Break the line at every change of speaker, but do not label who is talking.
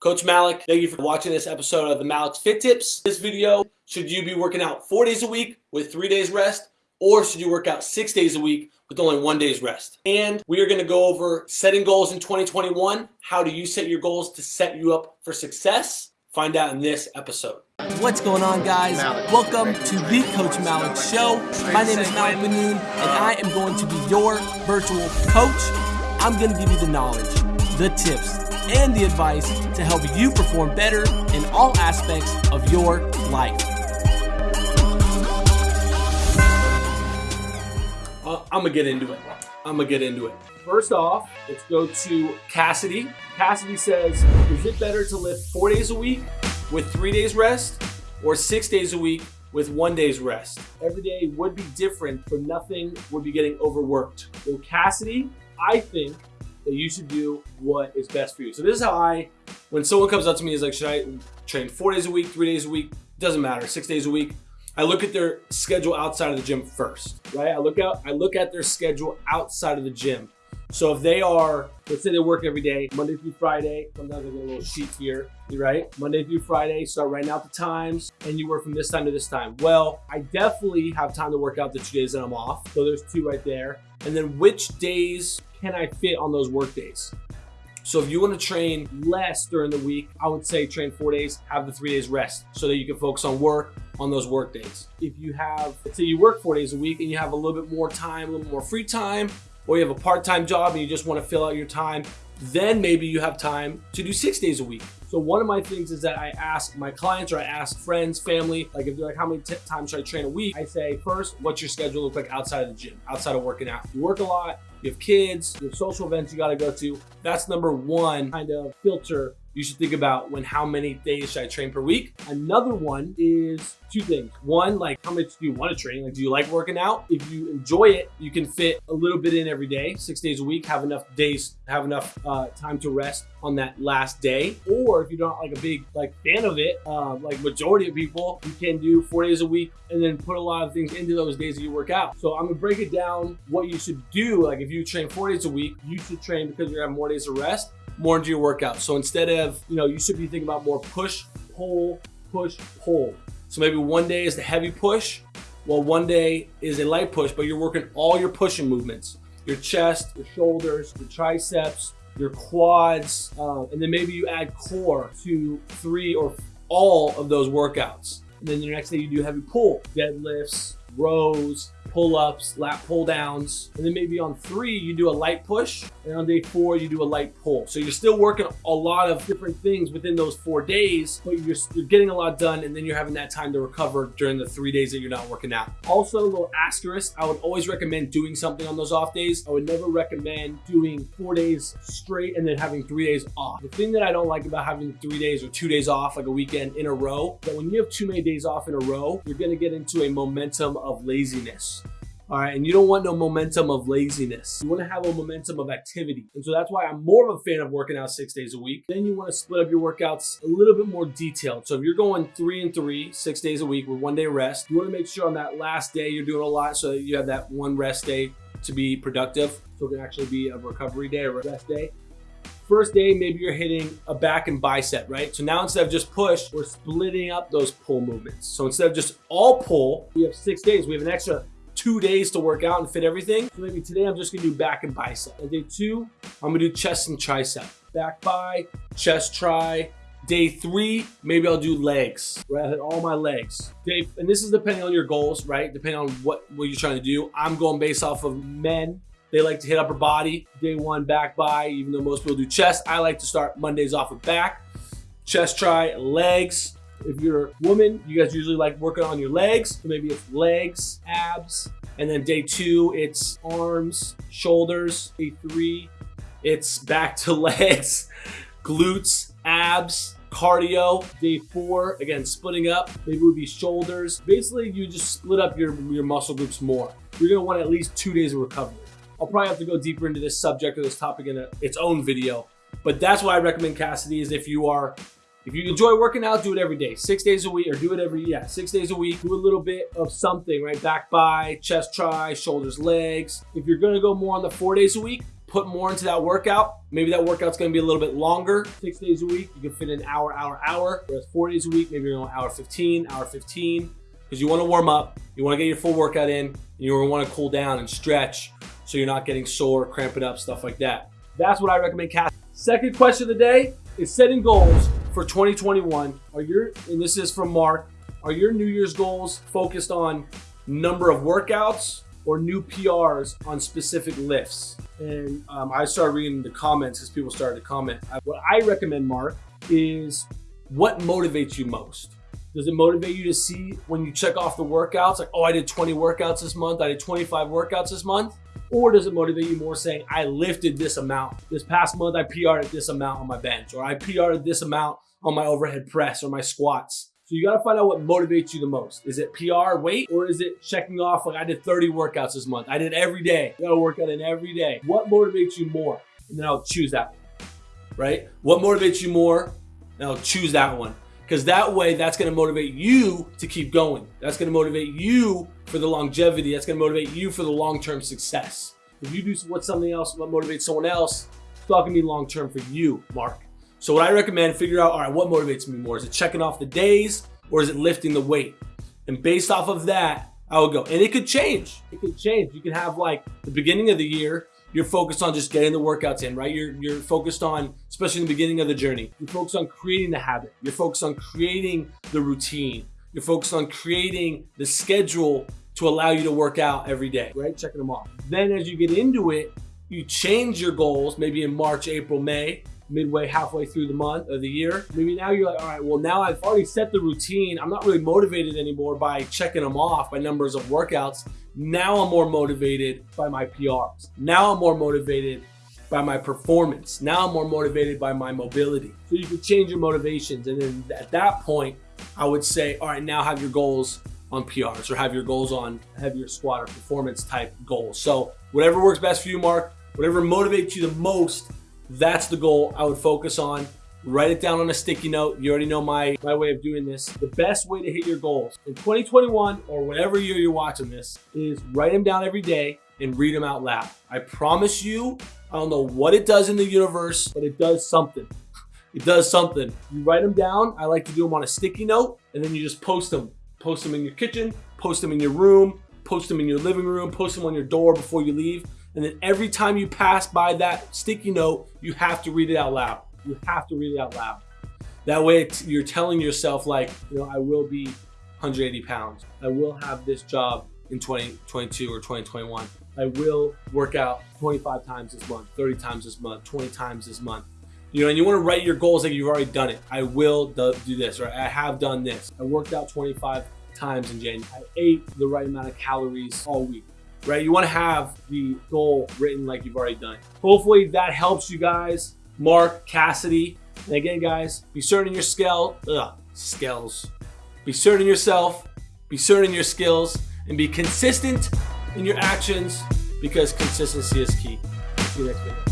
Coach Malik, thank you for watching this episode of the Malik's Fit Tips. This video, should you be working out four days a week with three days rest, or should you work out six days a week with only one day's rest? And we are gonna go over setting goals in 2021. How do you set your goals to set you up for success? Find out in this episode.
What's going on, guys? Welcome to the Coach Malik Show. My name is Malik Benoon, and I am going to be your virtual coach. I'm going to give you the knowledge, the tips, and the advice to help you perform better in all aspects of your life.
Uh, I'm gonna get into it. I'm gonna get into it. First off, let's go to Cassidy. Cassidy says, is it better to lift four days a week with three days rest or six days a week with one day's rest? Every day would be different, but nothing would be getting overworked. So Cassidy, I think that you should do what is best for you. So this is how I, when someone comes up to me is like, should I train four days a week, three days a week? Doesn't matter, six days a week. I look at their schedule outside of the gym first, right? I look out, I look at their schedule outside of the gym. So if they are, let's say they work every day, Monday through Friday, sometimes I get a little sheet here, right? Monday through Friday, start writing out the times, and you work from this time to this time. Well, I definitely have time to work out the two days that I'm off. So there's two right there. And then which days can I fit on those work days? So if you want to train less during the week, I would say train four days, have the three days rest so that you can focus on work on those work days. If you have, let's say you work four days a week and you have a little bit more time, a little more free time, or you have a part-time job and you just want to fill out your time, then maybe you have time to do six days a week. So one of my things is that I ask my clients or I ask friends, family, like if they're like, how many times should I train a week? I say, first, what's your schedule look like outside of the gym, outside of working out? You work a lot, you have kids, you have social events you got to go to. That's number one kind of filter you should think about when how many days should I train per week. Another one is two things. One, like how much do you want to train? Like, do you like working out? If you enjoy it, you can fit a little bit in every day, six days a week, have enough days, have enough uh, time to rest on that last day. Or if you're not like a big like fan of it, uh, like majority of people, you can do four days a week and then put a lot of things into those days that you work out. So I'm gonna break it down what you should do. Like if you train four days a week, you should train because you're having more days of rest more into your workout. So instead of, you know, you should be thinking about more push, pull, push, pull. So maybe one day is the heavy push, while one day is a light push, but you're working all your pushing movements. Your chest, your shoulders, your triceps, your quads, uh, and then maybe you add core to three or all of those workouts. And then the next day you do heavy pull, deadlifts, rows, pull-ups, lat pull-downs, and then maybe on three, you do a light push, and on day four, you do a light pull. So you're still working a lot of different things within those four days, but you're, you're getting a lot done, and then you're having that time to recover during the three days that you're not working out. Also, a little asterisk, I would always recommend doing something on those off days. I would never recommend doing four days straight and then having three days off. The thing that I don't like about having three days or two days off, like a weekend in a row, that when you have too many days off in a row, you're gonna get into a momentum of laziness. All right, and you don't want no momentum of laziness. You want to have a momentum of activity. And so that's why I'm more of a fan of working out six days a week. Then you want to split up your workouts a little bit more detailed. So if you're going three and three, six days a week with one day rest, you want to make sure on that last day you're doing a lot so you have that one rest day to be productive. So it can actually be a recovery day or rest day. First day, maybe you're hitting a back and bicep, right? So now instead of just push, we're splitting up those pull movements. So instead of just all pull, we have six days. We have an extra two days to work out and fit everything. So maybe today I'm just gonna do back and bicep. Day two, I'm gonna do chest and tricep. Back by, chest try. Day three, maybe I'll do legs, right? I hit all my legs. Day, and this is depending on your goals, right? Depending on what, what you're trying to do. I'm going based off of men they like to hit upper body. Day one, back by, even though most people do chest. I like to start Mondays off with back. Chest try, legs. If you're a woman, you guys usually like working on your legs. So maybe it's legs, abs. And then day two, it's arms, shoulders. Day three, it's back to legs, glutes, abs, cardio. Day four, again, splitting up. Maybe it would be shoulders. Basically, you just split up your, your muscle groups more. You're gonna want at least two days of recovery. I'll probably have to go deeper into this subject or this topic in a, its own video. But that's why I recommend Cassidy is if you are, if you enjoy working out, do it every day. Six days a week or do it every, yeah, six days a week. Do a little bit of something, right? Back by, chest try, shoulders, legs. If you're gonna go more on the four days a week, put more into that workout. Maybe that workout's gonna be a little bit longer. Six days a week, you can fit an hour, hour, hour. Whereas four days a week, maybe you're going hour 15, hour 15, because you wanna warm up, you wanna get your full workout in, and you wanna cool down and stretch so you're not getting sore, cramping up, stuff like that. That's what I recommend, Cass. Second question of the day is setting goals for 2021. Are your, and this is from Mark, are your New Year's goals focused on number of workouts or new PRs on specific lifts? And um, I started reading the comments as people started to comment. What I recommend, Mark, is what motivates you most? Does it motivate you to see when you check off the workouts, like, oh, I did 20 workouts this month, I did 25 workouts this month? Or does it motivate you more saying, I lifted this amount. This past month, I PR'd this amount on my bench, or I PR'd this amount on my overhead press or my squats. So you gotta find out what motivates you the most. Is it PR weight or is it checking off like I did 30 workouts this month? I did every day. You gotta work out in every day. What motivates you more? And then I'll choose that one, right? What motivates you more? And I'll choose that one. Because that way, that's gonna motivate you to keep going. That's gonna motivate you for the longevity. That's gonna motivate you for the long-term success. If you do what something else, what motivates someone else, it's not gonna be long-term for you, Mark. So what I recommend, figure out, all right, what motivates me more? Is it checking off the days or is it lifting the weight? And based off of that, I would go. And it could change. It could change. You can have like the beginning of the year, you're focused on just getting the workouts in, right? You're, you're focused on, especially in the beginning of the journey, you're focused on creating the habit. You're focused on creating the routine. You're focused on creating the schedule to allow you to work out every day, right? Checking them off. Then as you get into it, you change your goals, maybe in March, April, May, midway, halfway through the month of the year. Maybe now you're like, all right, well, now I've already set the routine. I'm not really motivated anymore by checking them off by numbers of workouts. Now I'm more motivated by my PRs. Now I'm more motivated by my performance. Now I'm more motivated by my mobility. So you can change your motivations. And then at that point, I would say, all right, now have your goals on PRs or have your goals on heavier squat or performance type goals. So whatever works best for you, Mark, whatever motivates you the most, that's the goal I would focus on. Write it down on a sticky note. You already know my, my way of doing this. The best way to hit your goals in 2021 or whatever year you're watching this is write them down every day and read them out loud. I promise you, I don't know what it does in the universe, but it does something. It does something. You write them down. I like to do them on a sticky note and then you just post them. Post them in your kitchen, post them in your room, post them in your living room, post them on your door before you leave. And then every time you pass by that sticky note, you have to read it out loud. You have to read it out loud. That way you're telling yourself like, you know, I will be 180 pounds. I will have this job in 2022 or 2021. I will work out 25 times this month, 30 times this month, 20 times this month. You know, and you want to write your goals like you've already done it. I will do this, or I have done this. I worked out 25 times in January. I ate the right amount of calories all week right? You want to have the goal written like you've already done. Hopefully that helps you guys. Mark, Cassidy. And again, guys, be certain in your skill, ugh, skills. Be certain in yourself, be certain in your skills, and be consistent in your actions because consistency is key. See you next video.